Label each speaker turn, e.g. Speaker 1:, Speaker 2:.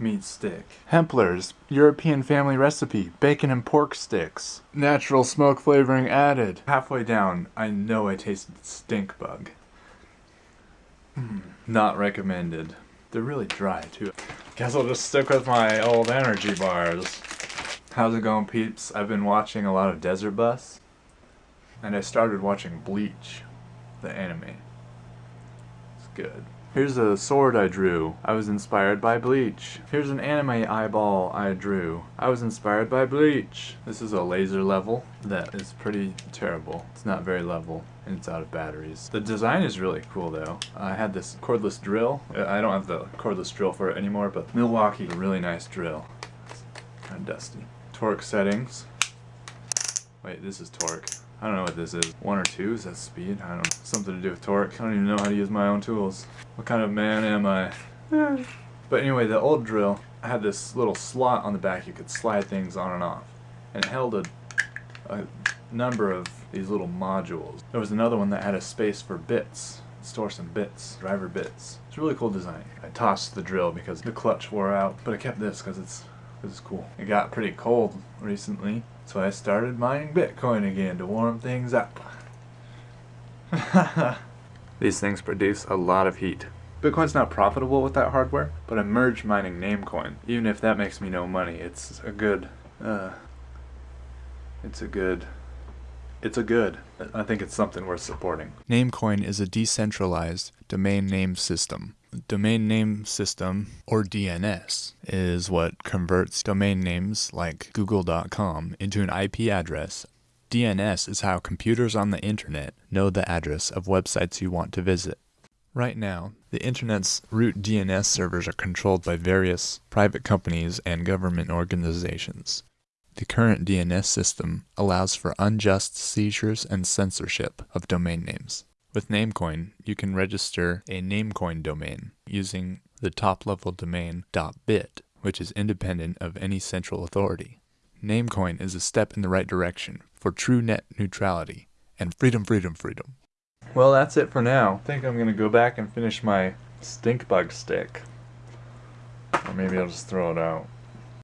Speaker 1: Meat stick. Hempler's European family recipe. Bacon and pork sticks. Natural smoke flavoring added. Halfway down, I know I tasted stink bug. Mm, not recommended. They're really dry too. Guess I'll just stick with my old energy bars. How's it going peeps? I've been watching a lot of Desert Bus. And I started watching Bleach, the anime. It's good. Here's a sword I drew. I was inspired by Bleach. Here's an anime eyeball I drew. I was inspired by Bleach. This is a laser level that is pretty terrible. It's not very level and it's out of batteries. The design is really cool though. I had this cordless drill. I don't have the cordless drill for it anymore, but Milwaukee, a really nice drill. It's kind of dusty. Torque settings. Wait, this is torque. I don't know what this is. One or two? Is that speed? I don't know. Something to do with torque. I don't even know how to use my own tools. What kind of man am I? but anyway, the old drill had this little slot on the back you could slide things on and off. And it held a, a number of these little modules. There was another one that had a space for bits. Store some bits, driver bits. It's a really cool design. I tossed the drill because the clutch wore out, but I kept this because it's, it's cool. It got pretty cold recently, so I started mining Bitcoin again to warm things up. These things produce a lot of heat. Bitcoin's not profitable with that hardware, but I'm merge mining Namecoin. Even if that makes me no money, it's a good, uh, it's a good, it's a good. I think it's something worth supporting. Namecoin is a decentralized domain name system domain name system, or DNS, is what converts domain names like google.com into an IP address. DNS is how computers on the internet know the address of websites you want to visit. Right now, the internet's root DNS servers are controlled by various private companies and government organizations. The current DNS system allows for unjust seizures and censorship of domain names. With Namecoin, you can register a Namecoin domain using the top-level domain .bit, which is independent of any central authority. Namecoin is a step in the right direction for true net neutrality and freedom, freedom, freedom. Well, that's it for now. I think I'm going to go back and finish my stink bug stick. Or maybe I'll just throw it out.